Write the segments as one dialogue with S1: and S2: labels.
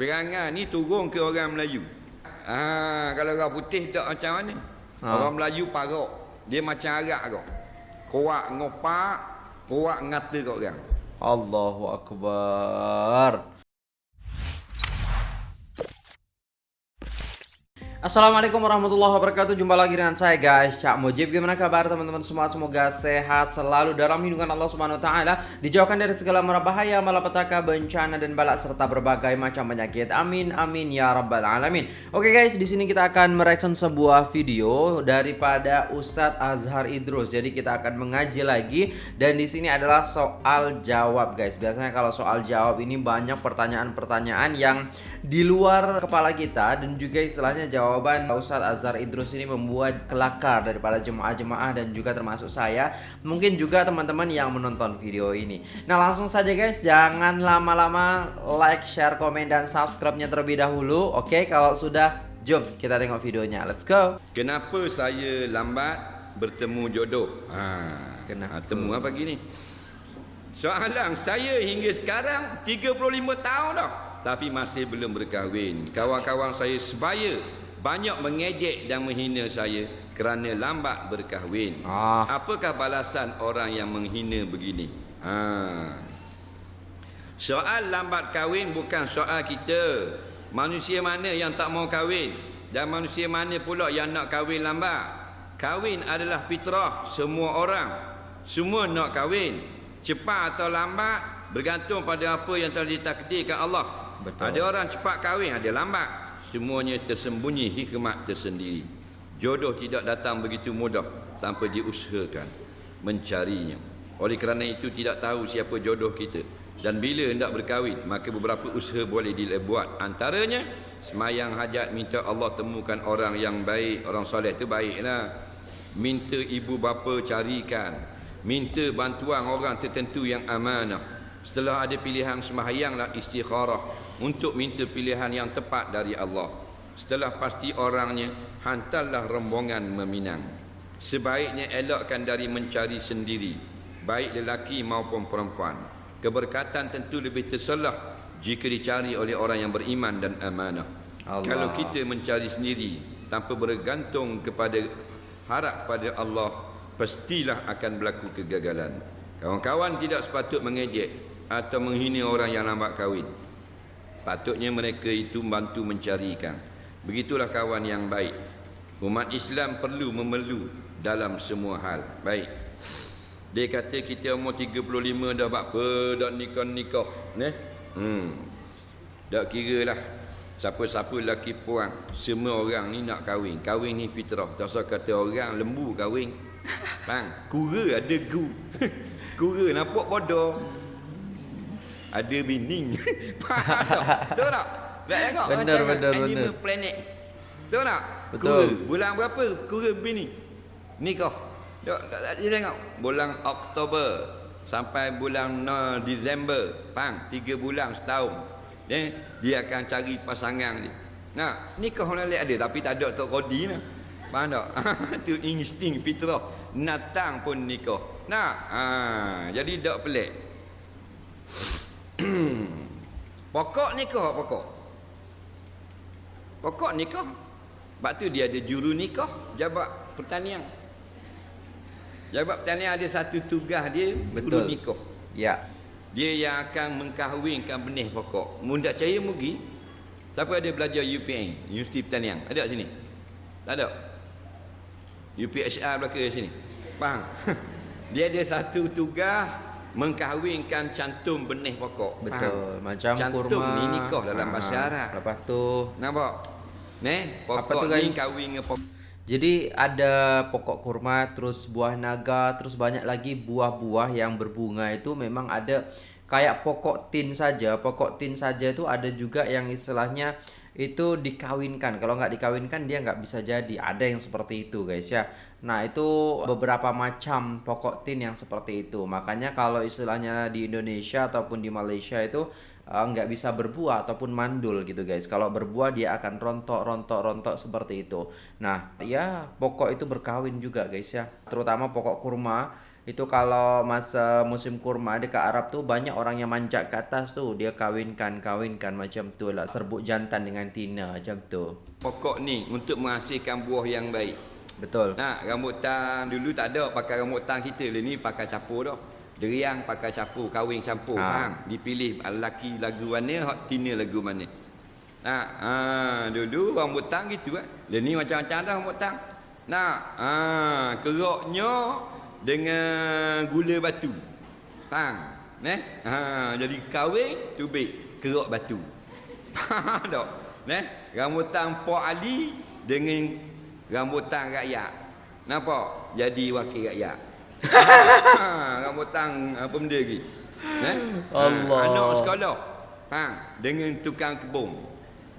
S1: Perangai ni turun ke orang Melayu. Ah, kalau orang putih tak macam mana? Ha. Orang Melayu parok. Dia macam Arab kau. Kuat ngopak, kuat ngata kau orang.
S2: Allahu Akbar. Assalamualaikum warahmatullahi wabarakatuh. Jumpa lagi dengan saya guys. Cak Mujib Gimana kabar teman-teman semua? Semoga sehat selalu dalam lindungan Allah Subhanahu Wa Taala Dijauhkan dari segala mara bahaya Malapetaka, bencana dan balak Serta berbagai macam penyakit. Amin amin ya rabbal alamin. Oke guys di sini kita akan mereaction sebuah video Daripada Ustadz Azhar Idrus. Jadi kita akan mengaji lagi Dan di sini adalah soal jawab guys. Biasanya kalau soal jawab ini banyak pertanyaan-pertanyaan Yang di luar kepala kita Dan juga istilahnya jawab jawaban Ustadz Azhar Idrus ini membuat kelakar daripada jemaah-jemaah dan juga termasuk saya Mungkin juga teman-teman yang menonton video ini Nah langsung saja guys jangan lama-lama like, share, komen, dan subscribe-nya terlebih dahulu Oke kalau sudah jom kita tengok videonya let's go
S1: Kenapa saya lambat bertemu jodoh? Ha,
S2: Kenapa?
S1: Ha, temu apa gini? Soalan saya hingga sekarang 35 tahun dah tapi masih belum berkahwin. Kawan-kawan saya sebaya banyak mengejek dan menghina saya kerana lambat berkahwin. Ah. Apakah balasan orang yang menghina begini? Ha. Soal lambat kahwin bukan soal kita. Manusia mana yang tak mau kahwin? Dan manusia mana pula yang nak kahwin lambat? Kahwin adalah fitrah semua orang. Semua nak kahwin. Cepat atau lambat bergantung pada apa yang telah ditakdirkan Allah. Betul. Ada orang cepat kahwin, ada lambat semuanya tersembunyi hikmat tersendiri. Jodoh tidak datang begitu mudah tanpa diusahakan mencarinya. Oleh kerana itu tidak tahu siapa jodoh kita. Dan bila hendak berkahwin, maka beberapa usaha boleh dibuat. Antaranya, semayang hajat minta Allah temukan orang yang baik. Orang soleh itu baiklah. Minta ibu bapa carikan. Minta bantuan orang tertentu yang amanah. Setelah ada pilihan semahyanglah istikharah untuk minta pilihan yang tepat dari Allah. Setelah pasti orangnya, hantarlah rombongan meminang. Sebaiknya elakkan dari mencari sendiri, baik lelaki maupun perempuan. Keberkatan tentu lebih terselah jika dicari oleh orang yang beriman dan amanah. Allah. Kalau kita mencari sendiri tanpa bergantung kepada harap pada Allah, pastilah akan berlaku kegagalan. Kawan-kawan tidak sepatut mengejek atau menghina orang yang lambat kahwin. Patutnya mereka itu membantu mencarikan. Begitulah kawan yang baik. Umat Islam perlu memelu dalam semua hal. Baik. Dia kata kita umur 35 dah apa dah nikah-nikah. Ne? Hmm. Tak kira lah. Siapa-siapa lelaki puan. Semua orang ni nak kahwin. Kahwin ni fitrah. Tak usah kata orang lembu kahwin. Bang, kura ada gu. kura nampak bodoh ada bini. Betul tak? Tak tengok.
S2: Benar, benar, benar.
S1: Animal planet. Betul tak?
S2: Betul.
S1: Kura. Bulan berapa? Kura bini. Nikah. Tak, tak, tak, tengok. Bulan Oktober. Sampai bulan no, Disember. Pang. Tiga bulan setahun. Eh, dia akan cari pasangan dia. Nah, nikah orang lain ada. Tapi tak ada Tok Kodi lah. Faham tak? Itu insting fitrah. Natang pun nikah. Nah, ha, jadi tak pelik. pokok nikah pokok. Pokok nikah. Sebab tu dia ada juru nikah, jabat pertanian. Jabat pertanian ada satu tugas dia, Betul. juru nikah.
S2: Ya.
S1: Dia yang akan mengkahwinkan benih pokok. Mudah cahaya mugi. Siapa ada belajar UPN, Universiti Pertanian? Ada sini? Tak ada. UPHR belakang sini. Faham? dia ada satu tugas mengkahwinkan cantum benih pokok.
S2: Betul. Faham? Macam
S1: cantum
S2: kurma.
S1: ni nikah dalam ha, bahasa Arab.
S2: Lepas tu
S1: nampak? Neh, pokok Apa tu, ni kahwin dengan pokok.
S2: Jadi ada pokok kurma, terus buah naga, terus banyak lagi buah-buah yang berbunga itu memang ada kayak pokok tin saja. Pokok tin saja itu ada juga yang istilahnya itu dikawinkan. Kalau nggak dikawinkan dia nggak bisa jadi. Ada yang seperti itu guys ya. Nah itu beberapa macam pokok tin yang seperti itu. Makanya kalau istilahnya di Indonesia ataupun di Malaysia itu uh, nggak bisa berbuah ataupun mandul gitu guys. Kalau berbuah dia akan rontok, rontok, rontok seperti itu. Nah ya pokok itu berkawin juga guys ya. Terutama pokok kurma Itu kalau masa musim kurma dekat Arab tu banyak orang yang manjat ke atas tu dia kawinkan kawinkan macam tu lah serbuk jantan dengan tina macam tu.
S1: Pokok ni untuk menghasilkan buah yang baik.
S2: Betul.
S1: Nah, rambutan dulu tak ada pakai rambutan kita. Lah ni pakai capur dah. Deriang pakai capur, kahwin campur.
S2: Ha.
S1: Ha. Dipilih lelaki lagu mana, hak tina lagu mana. Nah, ha, dulu rambutan gitu kan. Lah ni macam-macam dah rambutan. Nah, ha, keroknya dengan gula batu. Faham? Neh? Ha, jadi kahwin tubik kerok batu. Faham tak? Neh? Rambutan Pak Ali dengan rambutan rakyat. Nampak? Jadi wakil rakyat. ha, rambutan apa benda lagi? Eh?
S2: Allah.
S1: Ha, anak sekolah. Ha, dengan tukang kebun.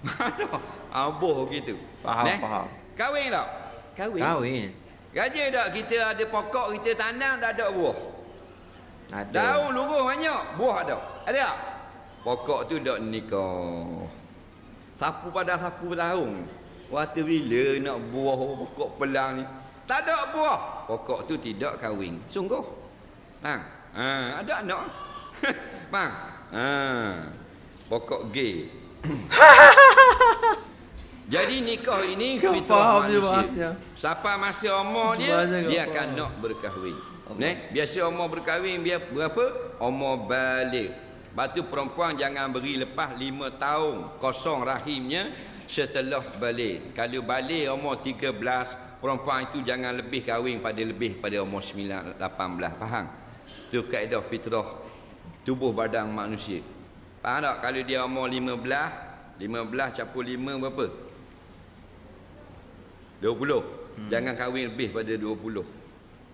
S1: Aboh gitu.
S2: Faham,
S1: Neh?
S2: faham.
S1: Kahwin tak? Kahwin.
S2: Kahwin.
S1: Gaji tak kita ada pokok kita tanam dah ada buah.
S2: Ada.
S1: Daun luruh banyak, buah ada. Ada tak? Pokok tu dak nikah. Sapu pada sapu tahun. Waktu bila nak buah pokok pelang ni? Tak ada buah. Pokok tu tidak kahwin. Sungguh. Ha. Ha, ada anak. Bang. Ha. Pokok gay. Jadi nikah ini
S2: Kau
S1: fitrah
S2: faham
S1: manusia.
S2: bahasnya.
S1: Siapa masa umur dia,
S2: kau
S1: dia
S2: faham.
S1: akan nak berkahwin. Neh, biasa umur berkahwin dia berapa? Umur balik. Batu perempuan jangan beri lepas lima tahun kosong rahimnya setelah balik. Kalau balik umur 13, perempuan itu jangan lebih kahwin pada lebih pada umur 9, 18. Faham? Itu kaedah fitrah tubuh badan manusia. Faham tak? Kalau dia umur 15, 15 capur 5 berapa? 20. Hmm. Jangan kahwin lebih pada 20.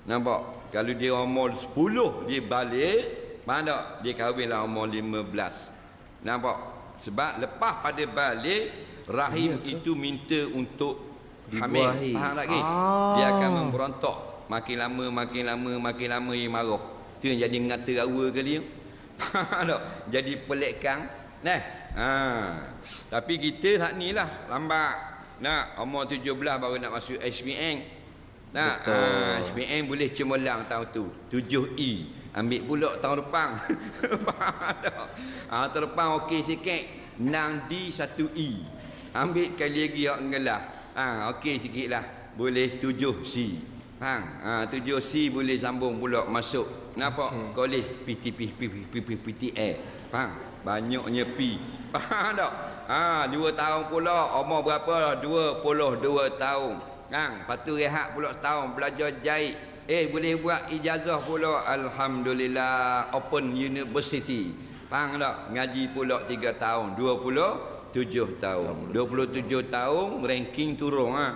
S1: Nampak? Kalau dia umur 10 dia balik, mana tak? Dia kahwinlah umur 15. Nampak? Sebab lepas pada balik rahim
S2: Ya ke?
S1: itu minta untuk hamil. Faham tak ke?
S2: Ah.
S1: Dia akan memberontak. Makin lama, makin lama, makin lama ia marah. Itu yang jadi ngata rawa kali ya. Faham tak? Jadi pelekang. Nah. Ha. Tapi kita saat ni lah lambat. Nak umur 17 baru nak masuk SPM. Nak ha, SPM boleh cemerlang tahun tu. 7E. Ambil pula tahun depan. Faham tak? Ha, tahun depan okey sikit. 6D 1E. Ambil kali lagi hak ngelah. Ha, okey sikit lah. Boleh 7C. Faham? Ha, 7C boleh sambung pula masuk. Nampak?
S2: Okey.
S1: Kolej PTP PTE. Faham? Banyaknya P. Faham tak? Ha, dua tahun pula. Umur berapa? Dua puluh dua tahun. Kan? Lepas tu rehat pula setahun. Belajar jahit. Eh, boleh buat ijazah pula. Alhamdulillah. Open University. Faham tak? Ngaji pula tiga tahun. Dua puluh tujuh tahun. Dua puluh tujuh tahun, ranking turun. Ha.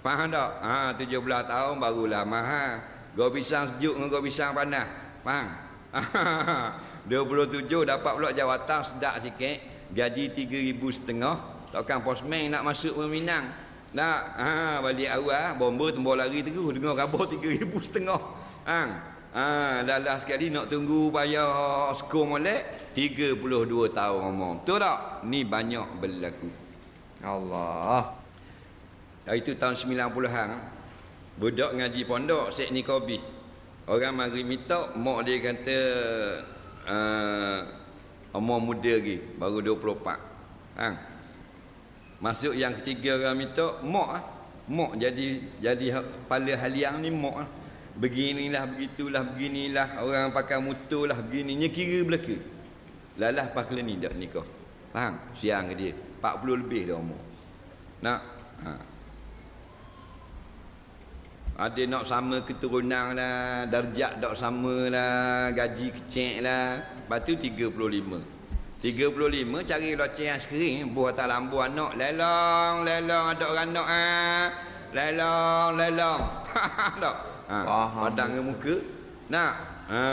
S1: Faham tak? Ha, tujuh belas tahun barulah mahal. Gua pisang sejuk dengan gua pisang panas. Faham? 27 dapat pula jawatan sedap sikit. Gaji 3,000 setengah. Takkan posmen nak masuk Meminang. Nak ha, balik awal bomba tembok lari terus dengar khabar 3,000 setengah. Ha. Ha, dah lah sekali nak tunggu bayar skor molek 32 tahun umur. Betul tak? Ni banyak berlaku.
S2: Allah.
S1: Hari tu tahun 90-an Budak ngaji pondok Syekh Nikobi Orang mari minta Mak dia kata uh, Umur muda lagi Baru 24 ha. Masuk yang ketiga orang minta Mak ah. Mak jadi Jadi ha- kepala haliang ni mak ah. Beginilah begitulah beginilah Orang pakai motor lah begininya kira belaka Lalah pakla ni dak nikah Faham? Siang ke dia 40 lebih dah umur Nak ha. Ada nak sama keturunan lah Darjat tak sama lah Gaji kecil lah Lepas tu 35 35 cari loceng yang skrin Buah atas lambu anak Lelong Lelong ada orang anak ah. Lelong Lelong tak? Ha,
S2: Faham.
S1: padang ke muka Nak ha.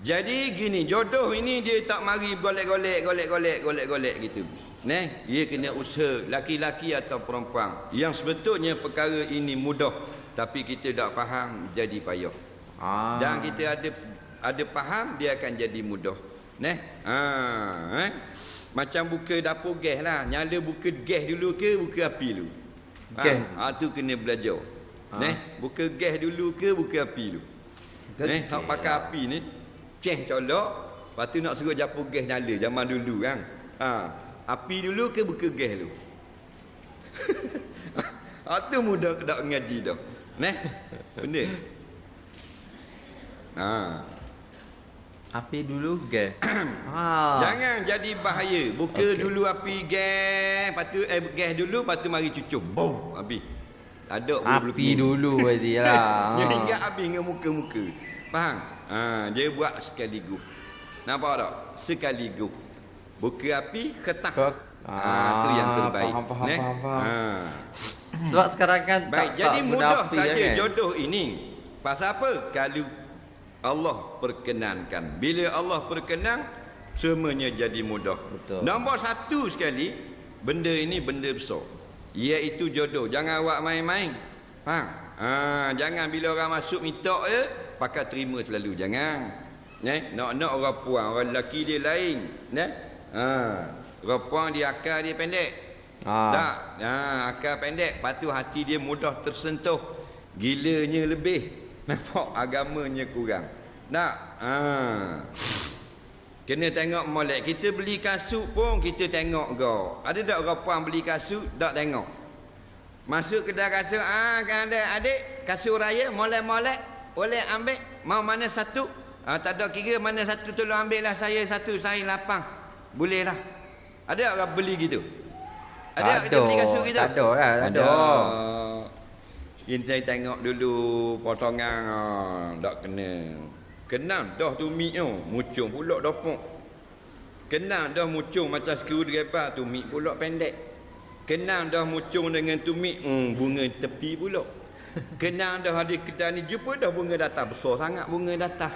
S1: Jadi gini Jodoh ini dia tak mari golek-golek Golek-golek Golek-golek gitu Neh, dia kena usaha laki-laki atau perempuan. Yang sebetulnya perkara ini mudah tapi kita tak faham jadi payah.
S2: Ah.
S1: Dan kita ada ada faham dia akan jadi mudah. Neh. Ha, eh. Macam buka dapur gas lah. Nyala buka gas dulu ke buka api dulu?
S2: Gas.
S1: Ha, ha tu kena belajar.
S2: Ha.
S1: Neh, buka gas dulu ke buka api dulu? Eh, hak pakai api ni ceh colok, lepas tu nak suruh japu gas nyala zaman dulu kan. Ha, api dulu ke buka gas dulu? ha tu mudah dak ngaji dah. Neh. Benda. Ha.
S2: Api dulu gas. ha.
S1: Jangan jadi bahaya. Buka okay. dulu api gas, lepas tu eh gas dulu, lepas tu mari cucuk. Boom, habis.
S2: Ada api dulu berarti lah.
S1: Dia ingat habis dengan muka-muka. Faham? Ha, dia buat sekaligus. Nampak tak? Sekaligus. Buka api, ketak. Ke ha, tu yang terbaik.
S2: Faham, faham, faham, faham. Ha. Sebab sekarang kan
S1: Baik, tak, jadi tak mudah saja kan? jodoh ini. Pasal apa? Kalau Allah perkenankan. Bila Allah perkenan, semuanya jadi mudah. Betul. Nombor satu sekali, benda ini benda besar. Iaitu jodoh. Jangan awak main-main. Faham? Ha, jangan bila orang masuk minta je, pakai terima selalu. Jangan. Ne? Nak-nak orang puan, orang lelaki dia lain. Ne? Ha, orang puan dia akal dia pendek. Ha. Tak. Ha, akal pendek. Lepas tu hati dia mudah tersentuh. Gilanya lebih. Nampak agamanya kurang. Tak. Ha. Kena tengok molek. Kita beli kasut pun kita tengok go. Ada tak orang puan beli kasut tak tengok? Masuk kedai kasut, ah kan ada adik kasut raya molek-molek boleh ambil mau mana satu? Ah tak ada kira mana satu tolong ambil lah saya satu saya lapang. Boleh lah. Ada orang beli gitu?
S2: Ada tak kita beli kasut gitu? Tak ada lah, tak ada.
S1: Ini saya tengok dulu potongan ah, tak kena. Kenal dah tu mik tu. Mucung pula dopok. Kenal dah mucung macam skru gepak tu mik pula pendek. Kenal dah mucung dengan tu mik hmm, bunga tepi pula. Kenal dah ada kita ni jumpa dah bunga datang besar sangat bunga datang.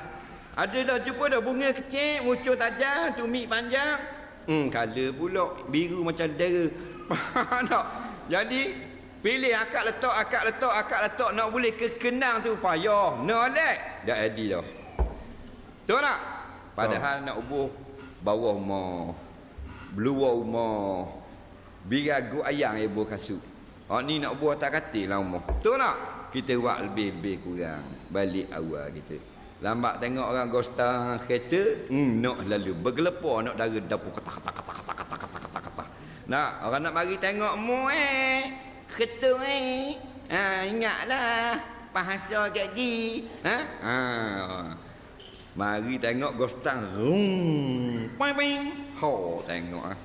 S1: Ada dah jumpa dah bunga kecil, mucung tajam, tu mik panjang. Hmm, color pula biru macam dera. tak? Jadi pilih akak letak, akak letak, akak letak nak boleh kekenang tu payah. Nolek. Dah jadi dah. Betul tak? Padahal oh. nak ubuh bawah rumah. Beluar rumah. Biragu ayang ibu kasut. Oh ni nak buat tak katil lah rumah. Betul tak? Kita buat lebih-lebih kurang. Balik awal kita. Lambat tengok orang gosta kereta. Hmm, nak lalu. Bergelepar nak dara dapur kata kata kata kata kata kata kata kata. Nak orang nak mari tengok mu eh. Kereta eh. Ha, ingatlah. Bahasa jadi. Ha? Ha. Mari tengok gostang. Rum. Ping ping. Ho tengok ah.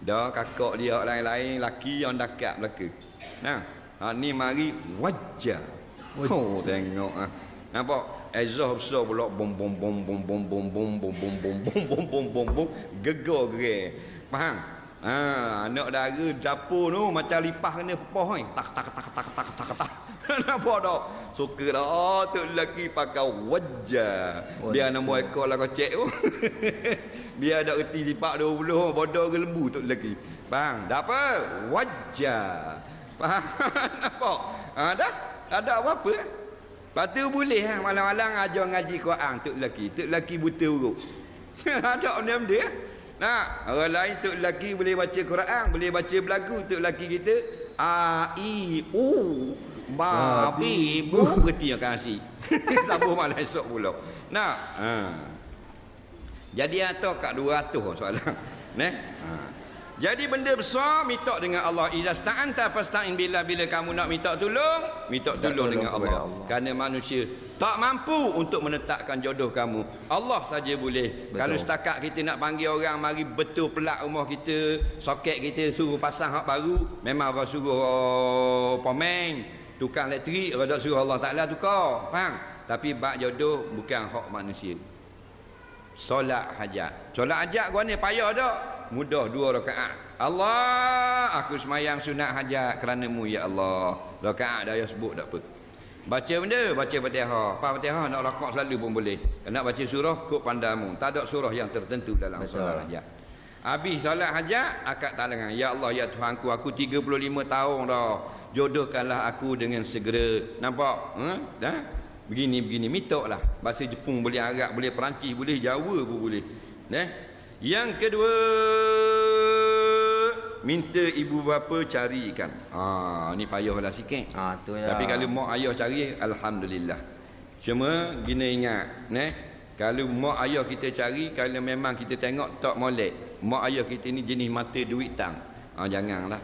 S1: Dah kakak dia lain-lain laki yang dekat belaka. Nah, ha ni mari wajah. Ho tengok ah. Nampak? Ezah besar pula bom bom bom bom bom bom bom bom bom bom bom bom bom bom bom gegar gerak. Faham? Ha, anak dara dapur tu macam lipah kena pepoh ni. Tak tak tak tak tak tak tak. Nampak tak? Suka dah. Oh, tu lelaki pakai wajah. Biar nama ekor lah kocek tu. Biar ada reti lipat 20. Bodoh ke lembu tu lelaki. Bang, dah apa? Wajah. Faham? Nampak? Ha, dah? Ada apa-apa? Lepas tu boleh ha? malam-malam ajar ngaji Quran tu lelaki. Tu lelaki buta huruf. ada benda dia. Nah, orang lain tu lelaki boleh baca Quran, boleh baca belagu. Tu lelaki kita A I U Babi bu kerti yang kasih. Sabuh malam esok pula. Nak. Ha. Jadi atau kat 200 soalan. Neh. Ha. Jadi benda besar minta dengan Allah. Iza sta'anta fasta'in bila bila kamu nak minta tolong, minta tolong dengan Allah. Allah. Kerana manusia tak mampu untuk menetapkan jodoh kamu. Allah saja boleh. Betul. Kalau setakat kita nak panggil orang mari betul pelak rumah kita, soket kita suruh pasang hak baru, memang orang suruh oh, pemain tukang elektrik rada suruh Allah Taala tukar. Faham? Tapi bab jodoh bukan hak manusia. Solat hajat. Solat hajat gua ni payah dak mudah dua rakaat. Allah aku semayang sunat hajat kerana-Mu ya Allah. Rakaat dah ya sebut tak apa. Baca benda baca Fatihah. Apa Fatihah? Nak rakaat selalu pun boleh. Nak baca surah kok pandamu tak ada surah yang tertentu dalam solat hajat Habis solat hajat akad talangan. Ya Allah ya Tuhanku aku 35 tahun dah. Jodohkanlah aku dengan segera. Nampak? Ha? dah? Begini begini. Mitoklah bahasa Jepun boleh Arab boleh Perancis boleh Jawa pun boleh. Nah yang kedua minta ibu bapa carikan. Ah ni payahlah sikit.
S2: Ah tu
S1: ya. tapi kalau mak ayah cari alhamdulillah. Cuma gina ingat, ne? Kalau mak ayah kita cari, kalau memang kita tengok tak molek, mak ayah kita ni jenis mata duit tang. Ha, janganlah.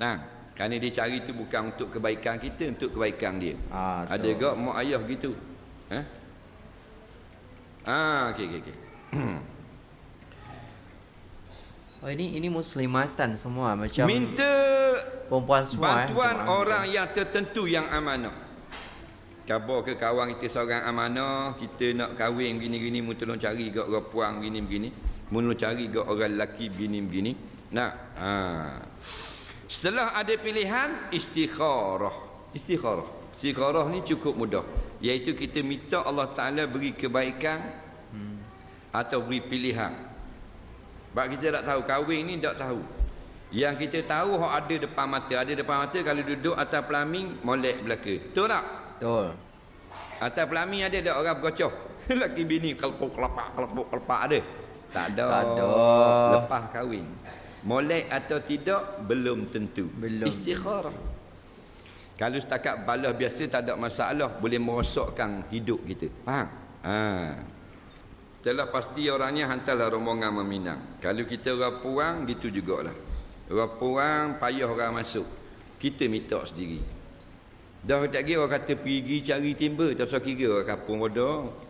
S1: Nah, kerana dia cari tu bukan untuk kebaikan kita, untuk kebaikan dia.
S2: Ah,
S1: Ada gak mak ayah gitu. Ha? Ah, okey okey okey.
S2: Oh ini ini muslimatan semua macam
S1: Minta
S2: perempuan semua eh,
S1: bantuan
S2: macam
S1: orang yang tertentu yang amanah. Khabar ke kawan kita seorang amanah, kita nak kahwin begini-gini, mu tolong cari gak orang puang begini-begini. Mu tolong cari gak orang lelaki begini-begini. Nah, ha. Setelah ada pilihan, istikharah. Istikharah. Istikharah ni cukup mudah. Iaitu kita minta Allah Ta'ala beri kebaikan
S2: Hmm.
S1: atau beri pilihan. Sebab kita tak tahu kahwin ni tak tahu. Yang kita tahu hak ada depan mata, ada depan mata kalau duduk atas pelamin molek belaka. Betul tak?
S2: Betul.
S1: Atas pelamin ada tak orang bergocoh? Laki bini kelepuk kelepak kelepuk kelepak ada. Tak ada.
S2: Tak ada.
S1: Lepas kahwin. Molek atau tidak belum tentu.
S2: Belum.
S1: Istikharah. Kalau setakat balas biasa tak ada masalah, boleh merosakkan hidup kita. Faham? Ha. Telah pasti orangnya hantarlah rombongan meminang. Kalau kita orang puang, gitu jugalah. Orang puang, payah orang masuk. Kita minta sendiri. Dah tak kira orang kata pergi cari timba, tak usah kira orang kapung bodoh.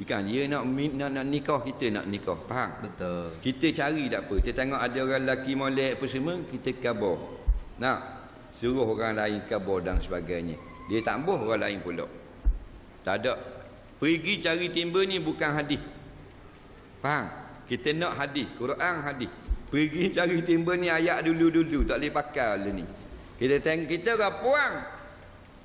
S1: Bukan, dia nak, nak, nak nikah, kita nak nikah. Faham?
S2: Betul.
S1: Kita cari tak apa. Kita tengok ada orang lelaki molek apa semua, kita kabar. Nak suruh orang lain kabar dan sebagainya. Dia tak boh orang lain pula. Tak ada. Pergi cari timba ni bukan hadis. Faham? Kita nak hadis, Quran hadis. Pergi cari timba ni ayat dulu-dulu, tak boleh pakai lah ni. Kita tengok kita orang puang.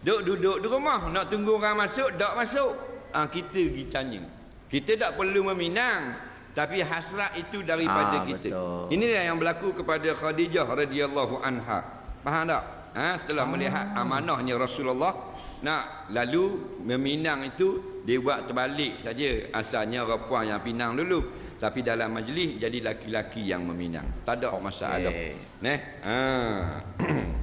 S1: Duk duduk di rumah, nak tunggu orang masuk, tak masuk. Ah ha, kita pergi tanya. Kita tak perlu meminang, tapi hasrat itu daripada
S2: Ah,
S1: kita.
S2: betul.
S1: Inilah yang berlaku kepada Khadijah radhiyallahu anha. Faham tak? Ha, setelah melihat amanahnya Rasulullah nak lalu meminang itu dia buat terbalik saja. Asalnya orang puan yang pinang dulu. Tapi dalam majlis jadi laki-laki yang meminang. Tak ada masalah.
S2: Okey.
S1: Neh. Ha.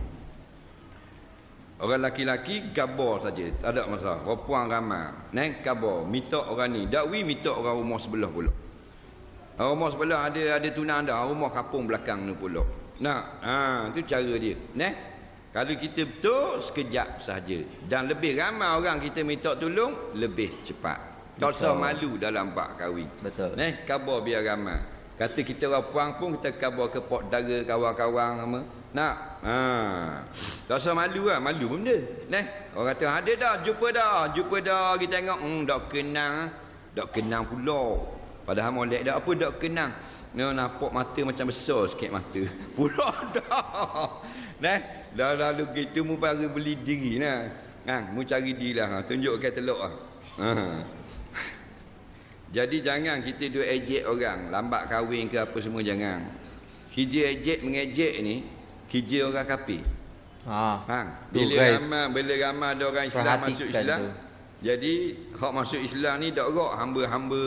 S1: Orang laki-laki gabar saja, tak ada masalah. Orang puan ramai. Neh gabar, minta orang ni. Dakwi minta orang rumah sebelah pula. Orang rumah sebelah ada ada tunang dah, rumah kapung belakang ni pula. Nak, ha, tu cara dia. Neh. Kalau kita betul sekejap saja dan lebih ramai orang kita minta tolong lebih cepat. Tak usah malu dalam bab kahwin.
S2: Betul.
S1: Neh, khabar biar ramai. Kata kita orang puang pun kita khabar ke pok dara kawan-kawan sama. Nak? Ha. Tak usah malu lah, malu pun benda. Neh, orang kata ada dah, jumpa dah, jumpa dah, kita tengok hmm dak kenang, dak kenang pula. Padahal molek dak apa dak kenang. Ni nampak mata macam besar sikit mata. Pula dah. Neh, dah lalu kita mu para beli diri nah. Ha, mu cari diri lah. Ha, tunjuk ke telok ah. Ha. Jadi jangan kita duk ejek orang, lambat kahwin ke apa semua jangan. Kerja ejek mengejek ni, kerja orang kafir.
S2: Ah.
S1: Faham?
S2: Tu,
S1: Bila
S2: guys.
S1: ramai bila ramai ada orang Islam
S2: Perhatikan
S1: masuk Islam.
S2: tu.
S1: Jadi hak masuk Islam ni dak rok hamba-hamba,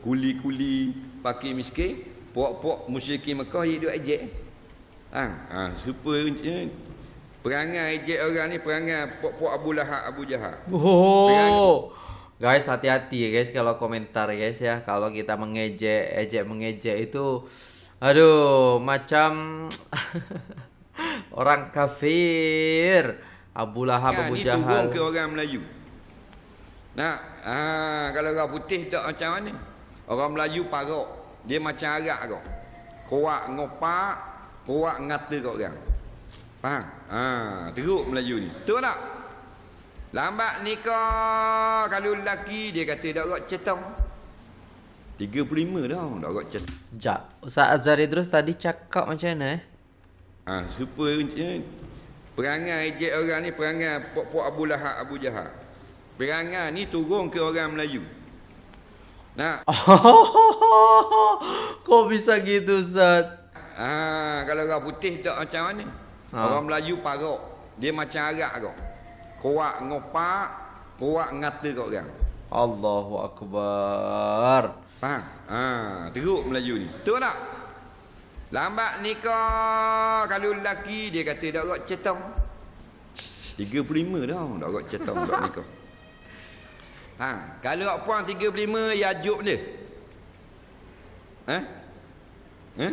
S1: kuli-kuli, fakir miskin, puak-puak musyrikin Mekah dia duk ejek. Ha, ha supaya eh, perangai ejek orang ni perangai puak-puak Abu Lahab, Abu Jahal.
S2: Oh. Guys, hati-hati ya guys kalau komentar guys ya. Kalau kita mengejek, ejek mengejek itu aduh, macam orang kafir. Abu Lahab,
S1: Kan,
S2: Abu
S1: ni turun
S2: Jahal.
S1: ke orang Melayu. Nak, ha, kalau orang putih tak macam mana? Orang Melayu parok. Dia macam Arab kau. Kuat ngopak, kuat ngata kau orang. Faham? Ha, teruk Melayu ni. Betul tak? Lambat nikah kalau lelaki dia kata dak rot cetong. 35 dah dak rot cetong.
S2: Sekejap. Ustaz Azhar Idrus tadi cakap macam mana eh?
S1: Ha, supaya perangai ejek orang ni perangai puak-puak Abu Lahab Abu Jahal. Perangai ni turun ke orang Melayu. Nak,
S2: Kok bisa gitu Ustaz?
S1: ha, kalau orang putih tak macam mana?
S2: Ha.
S1: Orang Melayu parok. Dia macam Arab kau. Kuat ngopak, kuat ngata kau orang.
S2: Allahu Akbar.
S1: Faham? Ha, teruk Melayu ni. Betul tak? Lambat nikah kalau lelaki dia kata dak rot cetong. 35 dah dak rot cetong dak nikah. Ha, kalau hak puan 35 yajuk dia. Ha? Ha?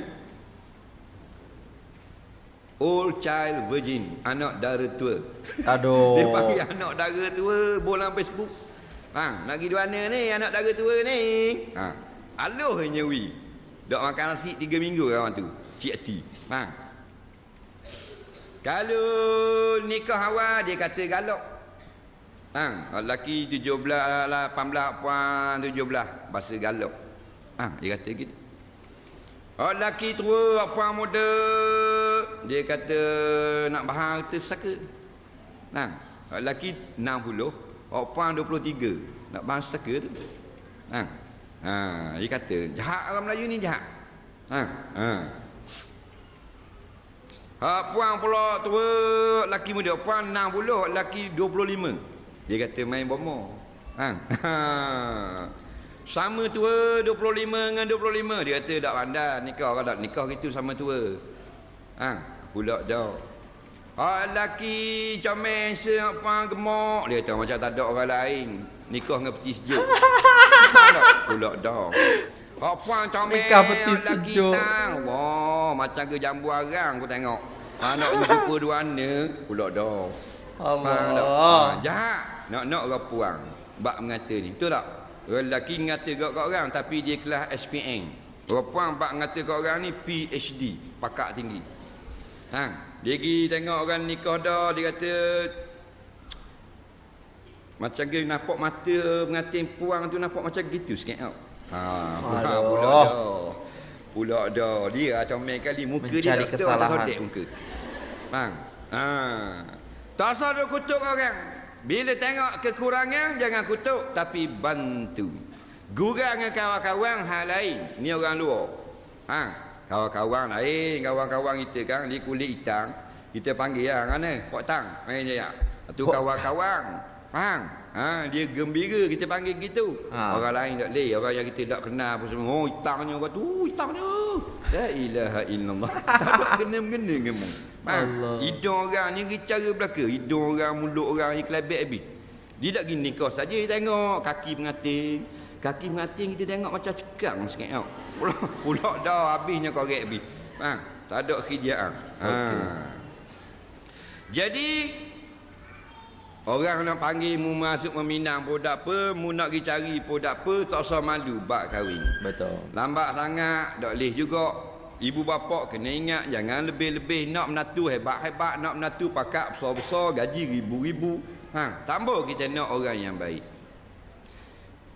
S1: Old child virgin, anak dara tua.
S2: Aduh.
S1: Dia panggil anak dara tua bola Facebook. Ha, nak pergi di mana ni anak dara tua ni? Ha. Aloh nyewi. Dok makan nasi 3 minggu kawan tu. Cik hati. Ha. Kalau nikah awal dia kata galak. Ha, lelaki 17 18 puan 17 bahasa galak. Ha, dia kata gitu. Oh lelaki tua apa muda dia kata nak bahang harta saka. Nah, lelaki 60, apa 23 nak bahang saka tu. Nah. Ha, dia kata jahat orang Melayu ni jahat. Ha, ha. Ha, puan pula tua lelaki muda puan 60 lelaki 25 dia kata main bomo ha. ha. sama tua 25 dengan 25 dia kata tak pandai nikah orang tak nikah gitu sama tua ha. pula dah ha, lelaki comel apa gemuk dia kata macam tak ada orang lain nikah dengan peti sejuk pula dah Kau puan comel
S2: Nikah peti sejuk.
S1: Wah, macam ke jambu arang aku tengok. Ha, nak jumpa dua ana pula dah. Tak? Ha,
S2: Allah.
S1: jahat. Nak nak orang puang. Bak mengata ni. Betul tak? Lelaki mengata kat orang tapi dia kelas SPM. Orang puang bak mengata kat orang ni PhD, pakar tinggi. Ha, dia pergi tengok orang nikah dah, dia kata macam dia nampak mata mengatin puang tu nampak macam gitu sikit tau. Ha, pula
S2: Aduh.
S1: pula dah. Pula dah. Dia macam main kali muka dia
S2: Mencari
S1: tak
S2: kesalahan.
S1: Kodek muka. Bang. Ha. Tak usah duk kutuk orang. Bila tengok kekurangan jangan kutuk tapi bantu. Gurang dengan kawan-kawan hal lain. Ni orang luar. Ha. Kawan-kawan lain, kawan-kawan kita kan di kulit hitam. Kita panggil ya mana? Pok tang. Main je ya. Tu
S2: Pok
S1: kawan-kawan. Faham? Ha, dia gembira kita panggil gitu.
S2: Ha.
S1: Orang lain tak leh, orang yang kita tak kenal pun semua. Oh, hitamnya orang tu, hitamnya. La ilaha illallah. tak kena-mengena kamu. Faham?
S2: Allah.
S1: Hidung orang ni cara belaka. Hidung orang, mulut orang ni kelabit habis. Dia tak gini kau saja tengok kaki pengating. Kaki pengating kita tengok macam cekang sikit tau. Pula, pula dah habisnya korek habis. Faham? Tak ada khijaan. Ha. Jadi Orang nak panggil mu masuk meminang pun tak apa, mu nak pergi cari pun tak apa, tak usah malu bak kahwin.
S2: Betul.
S1: Lambat sangat, tak boleh juga. Ibu bapa kena ingat jangan lebih-lebih nak menatu hebat-hebat, nak menatu pakak besar-besar, gaji ribu-ribu. Ha, tambah kita nak orang yang baik.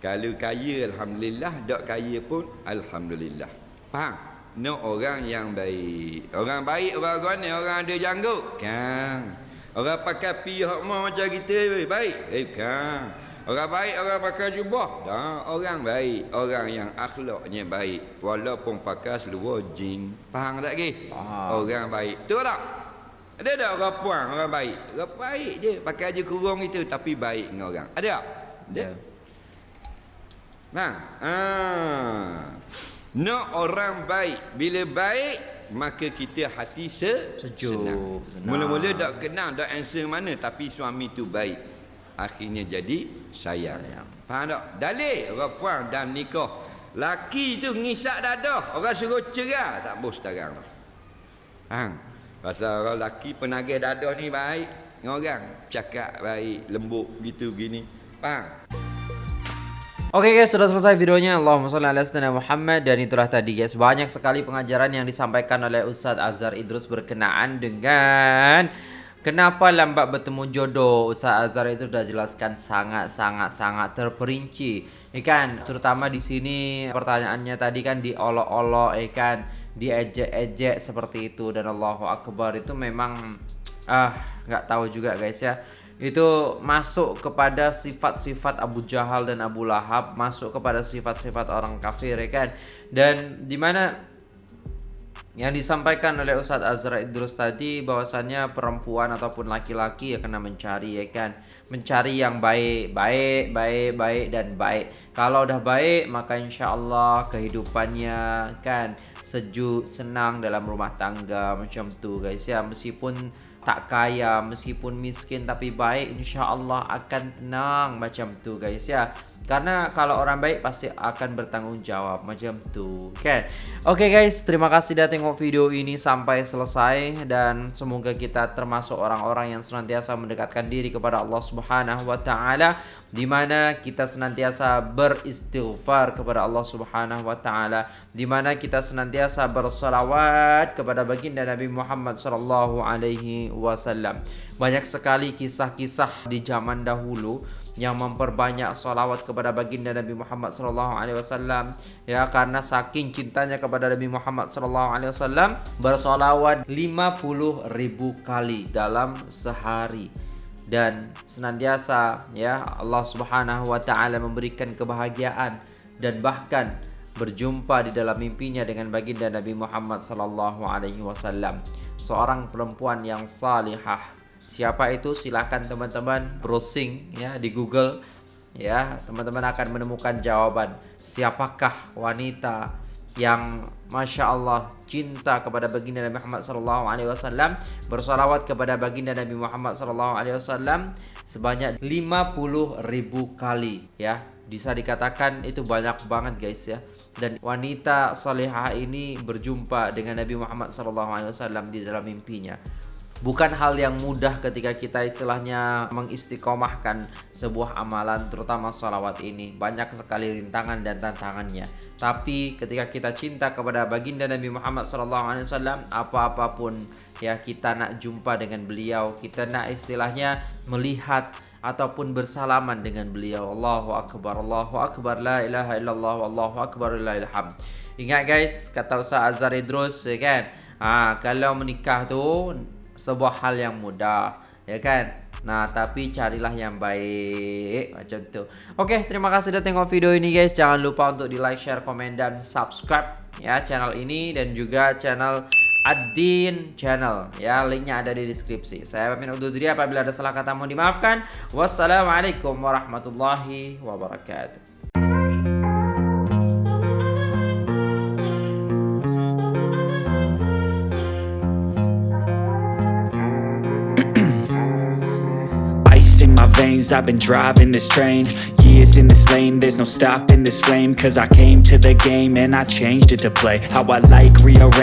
S1: Kalau kaya alhamdulillah, tak kaya pun alhamdulillah. Faham? Nak orang yang baik. Orang baik orang mana? Orang ada janggut. Kan? Orang pakai pihak mau macam kita baik. Eh kan? Orang baik orang pakai jubah. Dah, orang baik, orang yang akhlaknya baik walaupun pakai seluar jin. Faham tak ke?
S2: Faham.
S1: Orang baik. Betul tak? Ada tak orang puang, orang baik? Orang baik je, pakai je kurung itu tapi baik dengan orang. Ada tak? Ada.
S2: Ya.
S1: Nah, ah. Nak orang baik. Bila baik, maka kita hati se
S2: Sejuk,
S1: senang.
S2: senang.
S1: Mula-mula tak kenal, tak answer mana. Tapi suami tu baik. Akhirnya jadi sayang.
S2: Sayang.
S1: Faham tak? Dalil orang puang dan nikah. Laki tu ngisak dadah. Orang suruh cerai. Tak boleh sekarang. Faham? Pasal orang laki penagih dadah ni baik. Dengan orang. Cakap baik, lembut gitu gini. Faham?
S2: Oke guys, sudah selesai videonya. Allahumma sholli ala sayyidina Muhammad dan itulah tadi guys. Banyak sekali pengajaran yang disampaikan oleh Ustadz Azhar Idrus berkenaan dengan kenapa lambat bertemu jodoh. Ustadz Azhar itu sudah jelaskan sangat sangat terperinci. Ikan terutama di sini pertanyaannya tadi kan diolok-olok ikan diejek-ejek seperti itu dan Allahu Akbar itu memang ah nggak tahu juga guys ya itu masuk kepada sifat-sifat Abu Jahal dan Abu Lahab masuk kepada sifat-sifat orang kafir ya kan? Dan di mana yang disampaikan oleh Ustadz Azra Idrus tadi bahwasannya perempuan ataupun laki-laki ya kena mencari ya kan? Mencari yang baik baik baik baik dan baik. Kalau udah baik maka insya Allah kehidupannya kan sejuk senang dalam rumah tangga macam tu guys ya. Meskipun tak kaya meskipun miskin tapi baik insya-Allah akan tenang macam tu guys ya karena kalau orang baik pasti akan bertanggung jawab macam tu kan? Oke okay guys terima kasih sudah tengok video ini sampai selesai dan semoga kita termasuk orang-orang yang senantiasa mendekatkan diri kepada Allah Subhanahu wa taala di mana kita senantiasa beristighfar kepada Allah Subhanahu wa taala di mana kita senantiasa bersolawat kepada baginda Nabi Muhammad sallallahu alaihi wasallam. Banyak sekali kisah-kisah di zaman dahulu yang memperbanyak salawat kepada baginda Nabi Muhammad sallallahu alaihi wasallam. Ya karena saking cintanya kepada Nabi Muhammad sallallahu alaihi wasallam bersolawat 50 ribu kali dalam sehari. Dan senantiasa ya Allah Subhanahu wa taala memberikan kebahagiaan dan bahkan berjumpa di dalam mimpinya dengan baginda Nabi Muhammad sallallahu alaihi wasallam. Seorang perempuan yang salihah Siapa itu? Silakan teman-teman browsing ya di Google ya. Teman-teman akan menemukan jawaban siapakah wanita yang masya Allah cinta kepada baginda Nabi Muhammad sallallahu alaihi wasallam bersalawat kepada baginda Nabi Muhammad sallallahu alaihi wasallam sebanyak 50 ribu kali ya bisa dikatakan itu banyak banget guys ya dan wanita salihah ini berjumpa dengan Nabi Muhammad wasallam di dalam mimpinya Bukan hal yang mudah ketika kita istilahnya mengistiqomahkan sebuah amalan terutama salawat ini. Banyak sekali rintangan dan tantangannya. Tapi ketika kita cinta kepada baginda Nabi Muhammad SAW Apa-apapun ya kita nak jumpa dengan beliau Kita nak istilahnya melihat ataupun bersalaman dengan beliau. Allahu Akbar, Allahu Akbar, La ilaha illallah, Allahu Akbar, La ilham Ingat guys, kata Ustaz Azhar Idrus ya kan? Ha, Kalau menikah tu sebuah hal yang mudah ya kan? Nah tapi carilah yang baik Macam tu. Oke terima kasih sudah tengok video ini guys. Jangan lupa untuk di like, share, komen dan subscribe Ya channel ini dan juga channel Adin channel. Ya linknya ada di deskripsi. Saya pamit undur apabila ada salah kata mohon dimaafkan. Wassalamualaikum warahmatullahi wabarakatuh
S3: I've been driving this train. Years in this lane There's no stopping this flame. Cause I came to the game And I changed it to play. How I like rearrange